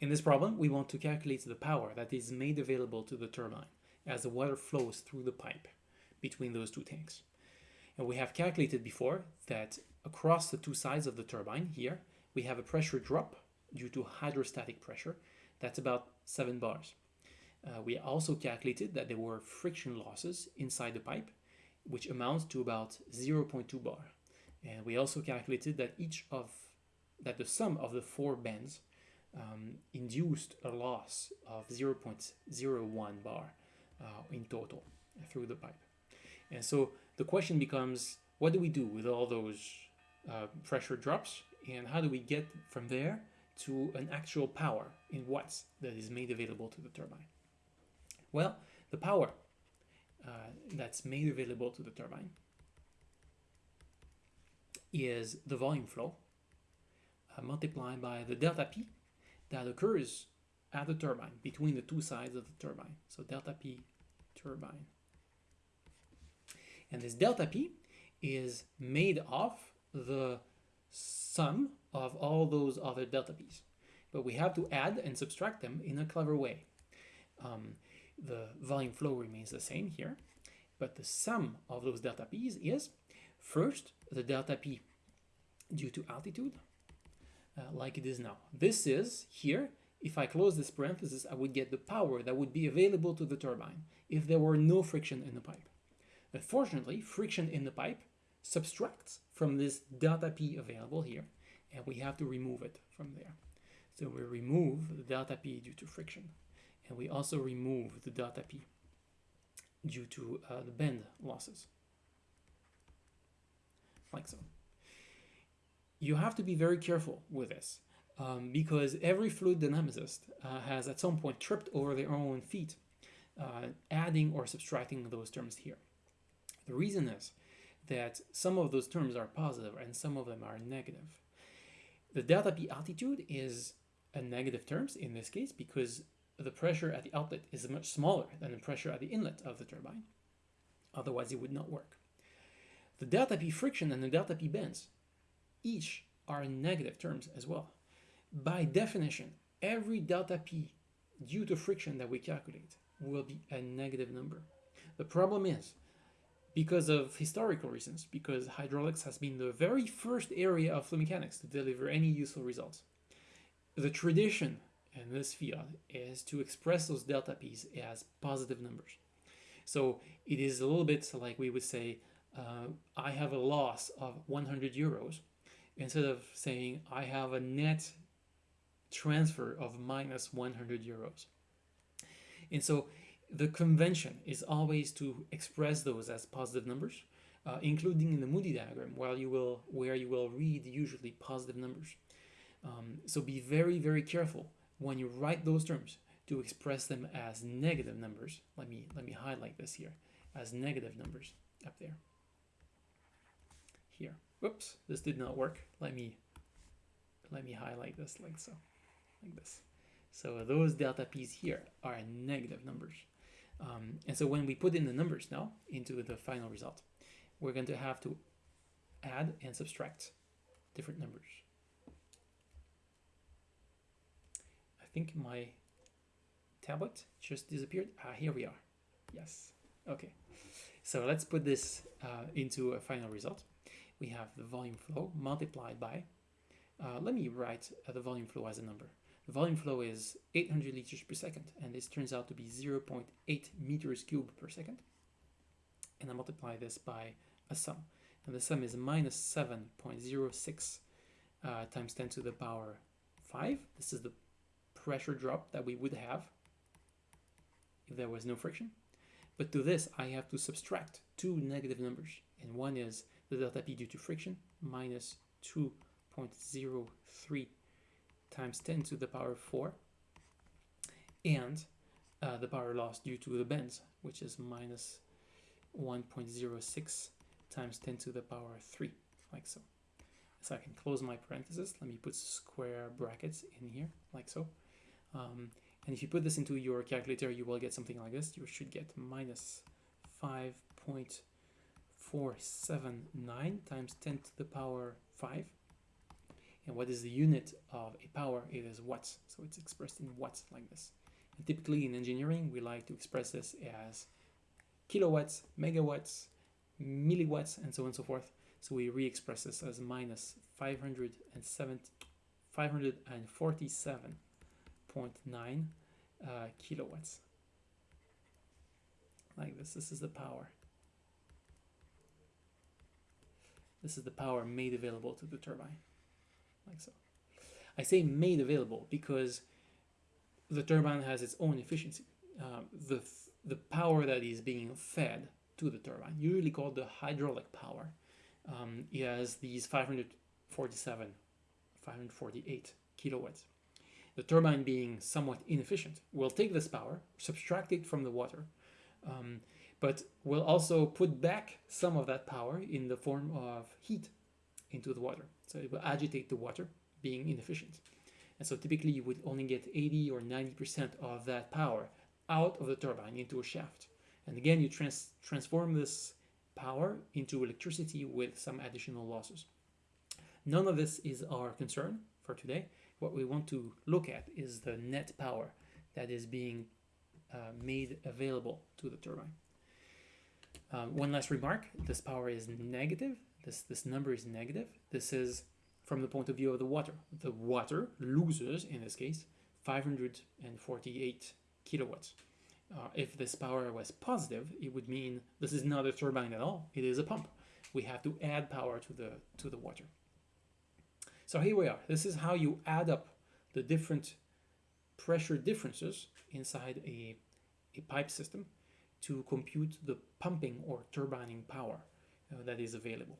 In this problem, we want to calculate the power that is made available to the turbine as the water flows through the pipe between those two tanks. And we have calculated before that across the two sides of the turbine here, we have a pressure drop due to hydrostatic pressure. That's about 7 bars. Uh, we also calculated that there were friction losses inside the pipe, which amounts to about 0.2 bar. And we also calculated that each of that the sum of the four bends um, induced a loss of 0.01 bar uh, in total through the pipe. And so the question becomes, what do we do with all those uh, pressure drops and how do we get from there to an actual power in watts that is made available to the turbine? Well, the power uh, that's made available to the turbine is the volume flow uh, multiplied by the delta P that occurs at the turbine between the two sides of the turbine. So delta P turbine. And this delta P is made of the sum of all those other delta P's. But we have to add and subtract them in a clever way. Um, the volume flow remains the same here, but the sum of those delta P's is first the delta P due to altitude, uh, like it is now. This is here, if I close this parenthesis, I would get the power that would be available to the turbine if there were no friction in the pipe. Unfortunately, friction in the pipe subtracts from this delta P available here, and we have to remove it from there. So we remove the delta P due to friction, and we also remove the delta P due to uh, the bend losses, like so you have to be very careful with this um, because every fluid dynamicist uh, has at some point tripped over their own feet, uh, adding or subtracting those terms here. The reason is that some of those terms are positive and some of them are negative. The delta P altitude is a negative terms in this case because the pressure at the outlet is much smaller than the pressure at the inlet of the turbine. Otherwise, it would not work. The delta P friction and the delta P bends each are in negative terms as well. By definition, every delta P due to friction that we calculate will be a negative number. The problem is, because of historical reasons, because hydraulics has been the very first area of fluid mechanics to deliver any useful results, the tradition in this field is to express those delta P's as positive numbers. So it is a little bit like we would say, uh, I have a loss of 100 euros instead of saying I have a net transfer of minus 100 euros. And so the convention is always to express those as positive numbers, uh, including in the Moody diagram, while you will, where you will read usually positive numbers. Um, so be very, very careful when you write those terms to express them as negative numbers. Let me, let me highlight this here as negative numbers up there. Here. Whoops, this did not work. Let me let me highlight this like so, like this. So those delta p's here are negative numbers. Um, and so when we put in the numbers now into the final result, we're going to have to add and subtract different numbers. I think my tablet just disappeared. Ah, here we are. Yes. Okay. So let's put this uh, into a final result we have the volume flow multiplied by, uh, let me write uh, the volume flow as a number. The volume flow is 800 liters per second, and this turns out to be 0.8 meters cubed per second. And I multiply this by a sum. And the sum is minus 7.06 uh, times 10 to the power 5. This is the pressure drop that we would have if there was no friction. But to this, I have to subtract two negative numbers. And one is the delta P due to friction minus 2.03 times 10 to the power 4 and uh, the power loss due to the bends which is minus 1.06 times 10 to the power 3 like so. So I can close my parentheses let me put square brackets in here like so. Um, and if you put this into your calculator you will get something like this. You should get minus 5. 479 times 10 to the power 5 And what is the unit of a power? It is watts. So it's expressed in watts like this. And typically in engineering, we like to express this as kilowatts, megawatts, milliwatts, and so on and so forth. So we re-express this as minus 547.9 uh, kilowatts. Like this. This is the power. This is the power made available to the turbine, like so. I say made available because the turbine has its own efficiency. Um, the, the power that is being fed to the turbine, usually called the hydraulic power, um, it has these 547, 548 kilowatts. The turbine being somewhat inefficient will take this power, subtract it from the water, um, but will also put back some of that power in the form of heat into the water. So it will agitate the water, being inefficient. And so typically you would only get 80 or 90% of that power out of the turbine into a shaft. And again, you trans transform this power into electricity with some additional losses. None of this is our concern for today. What we want to look at is the net power that is being uh, made available to the turbine. Um, one last remark, this power is negative, this, this number is negative. This is from the point of view of the water. The water loses, in this case, 548 kilowatts. Uh, if this power was positive, it would mean this is not a turbine at all. It is a pump. We have to add power to the to the water. So here we are. This is how you add up the different pressure differences inside a, a pipe system to compute the pumping or turbining power uh, that is available.